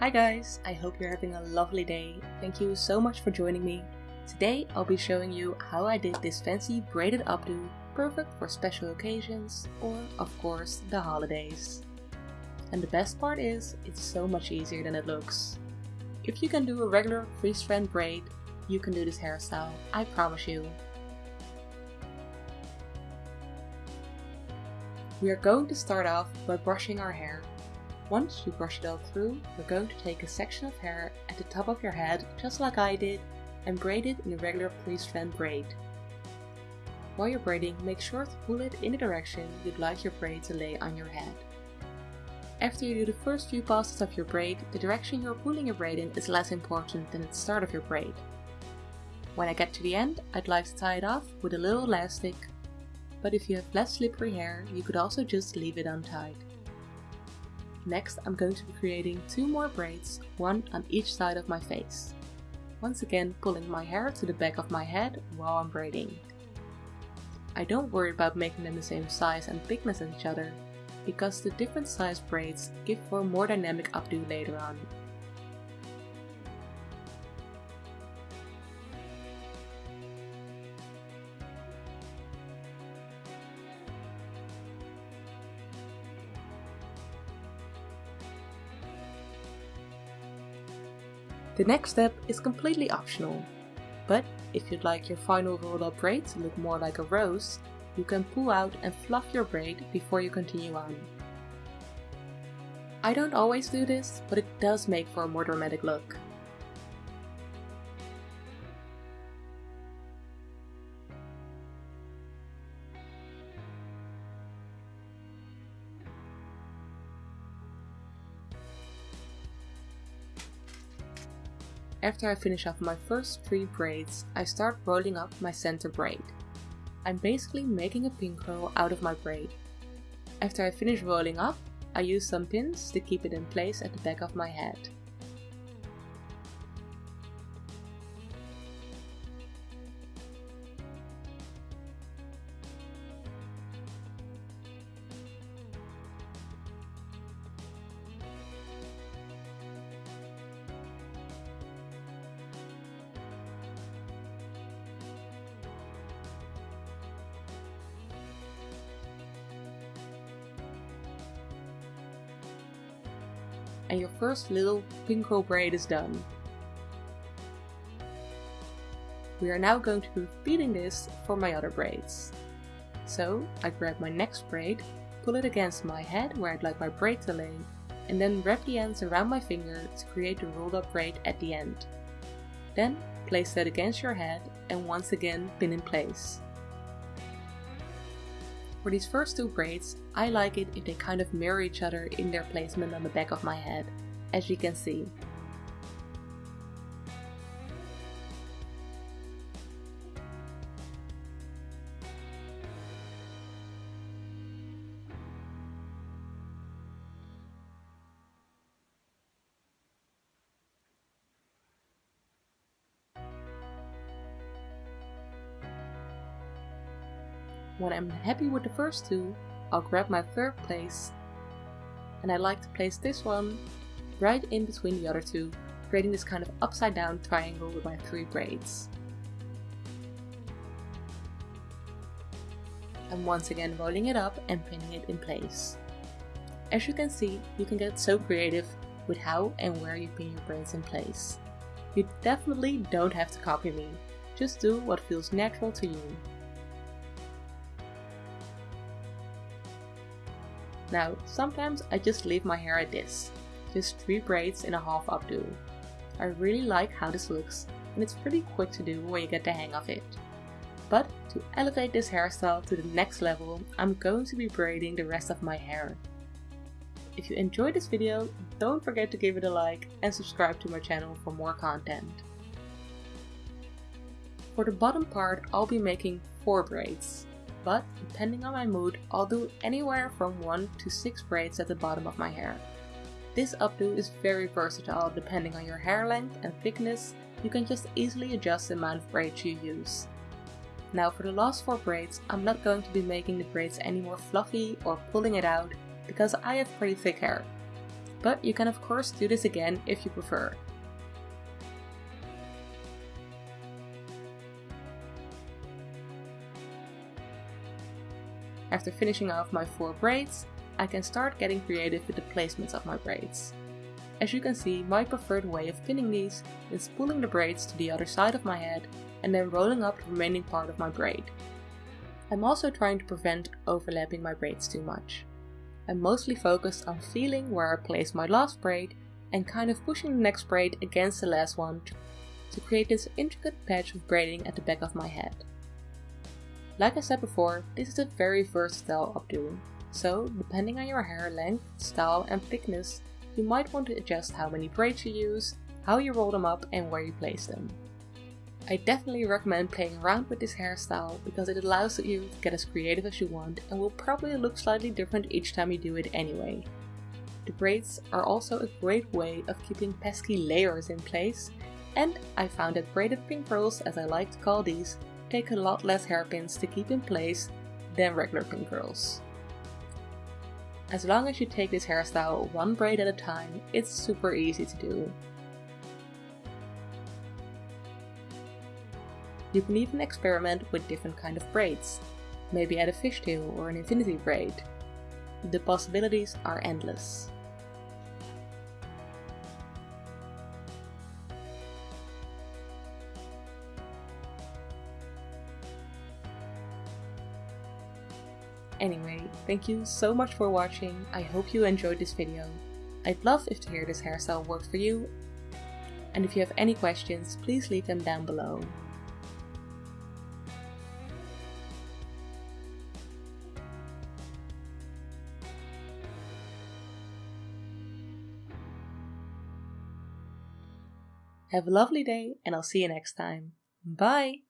Hi guys, I hope you're having a lovely day. Thank you so much for joining me. Today I'll be showing you how I did this fancy braided updo, perfect for special occasions or of course the holidays. And the best part is, it's so much easier than it looks. If you can do a regular 3 strand braid, you can do this hairstyle, I promise you. We are going to start off by brushing our hair. Once you brush it all through, you're going to take a section of hair at the top of your head, just like I did, and braid it in a regular 3-strand braid. While you're braiding, make sure to pull it in the direction you'd like your braid to lay on your head. After you do the first few passes of your braid, the direction you're pulling your braid in is less important than the start of your braid. When I get to the end, I'd like to tie it off with a little elastic, but if you have less slippery hair, you could also just leave it untied. Next I'm going to be creating two more braids, one on each side of my face. Once again pulling my hair to the back of my head while I'm braiding. I don't worry about making them the same size and thickness as each other, because the different size braids give for more dynamic updo later on. The next step is completely optional, but if you'd like your final rolled up braid to look more like a rose, you can pull out and fluff your braid before you continue on. I don't always do this, but it does make for a more dramatic look. After I finish off my first three braids, I start rolling up my center braid. I'm basically making a pin curl out of my braid. After I finish rolling up, I use some pins to keep it in place at the back of my head. And your first little pin curl braid is done. We are now going to be repeating this for my other braids. So I grab my next braid, pull it against my head where I'd like my braid to lay, and then wrap the ends around my finger to create a rolled up braid at the end. Then place that against your head and once again pin in place. For these first two braids, I like it if they kind of mirror each other in their placement on the back of my head, as you can see. When I'm happy with the first two, I'll grab my third place and I like to place this one right in between the other two, creating this kind of upside down triangle with my three braids. And once again rolling it up and pinning it in place. As you can see, you can get so creative with how and where you pin your braids in place. You definitely don't have to copy me, just do what feels natural to you. Now, sometimes I just leave my hair at this, just 3 braids in a half updo. I really like how this looks, and it's pretty quick to do when you get the hang of it. But to elevate this hairstyle to the next level, I'm going to be braiding the rest of my hair. If you enjoyed this video, don't forget to give it a like and subscribe to my channel for more content. For the bottom part, I'll be making 4 braids but depending on my mood, I'll do anywhere from 1 to 6 braids at the bottom of my hair. This updo is very versatile depending on your hair length and thickness, you can just easily adjust the amount of braids you use. Now for the last 4 braids, I'm not going to be making the braids any more fluffy or pulling it out because I have pretty thick hair. but you can of course do this again if you prefer. After finishing off my 4 braids, I can start getting creative with the placements of my braids. As you can see, my preferred way of pinning these is pulling the braids to the other side of my head and then rolling up the remaining part of my braid. I'm also trying to prevent overlapping my braids too much. I'm mostly focused on feeling where I place my last braid and kind of pushing the next braid against the last one to create this intricate patch of braiding at the back of my head. Like I said before, this is a very versatile updo, so depending on your hair length, style and thickness, you might want to adjust how many braids you use, how you roll them up and where you place them. I definitely recommend playing around with this hairstyle because it allows you to get as creative as you want and will probably look slightly different each time you do it anyway. The braids are also a great way of keeping pesky layers in place and I found that braided pin curls, as I like to call these, take a lot less hairpins to keep in place than regular pin curls. As long as you take this hairstyle one braid at a time, it's super easy to do. You can even experiment with different kind of braids, maybe add a fishtail or an infinity braid. The possibilities are endless. Anyway, thank you so much for watching, I hope you enjoyed this video. I'd love if to hear this hairstyle worked for you, and if you have any questions, please leave them down below. Have a lovely day and I'll see you next time. Bye!